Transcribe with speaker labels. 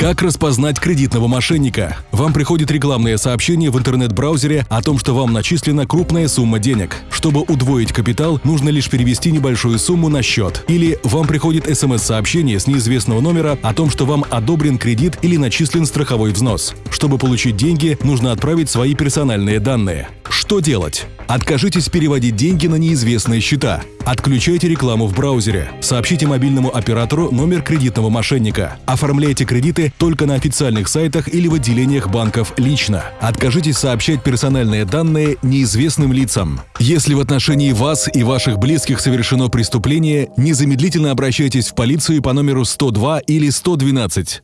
Speaker 1: Как распознать кредитного мошенника? Вам приходит рекламное сообщение в интернет-браузере о том, что вам начислена крупная сумма денег. Чтобы удвоить капитал, нужно лишь перевести небольшую сумму на счет. Или вам приходит смс-сообщение с неизвестного номера о том, что вам одобрен кредит или начислен страховой взнос. Чтобы получить деньги, нужно отправить свои персональные данные. Что делать? Откажитесь переводить деньги на неизвестные счета. Отключайте рекламу в браузере. Сообщите мобильному оператору номер кредитного мошенника. Оформляйте кредиты только на официальных сайтах или в отделениях банков лично. Откажитесь сообщать персональные данные неизвестным лицам. Если в отношении вас и ваших близких совершено преступление, незамедлительно обращайтесь в полицию по номеру 102 или 112.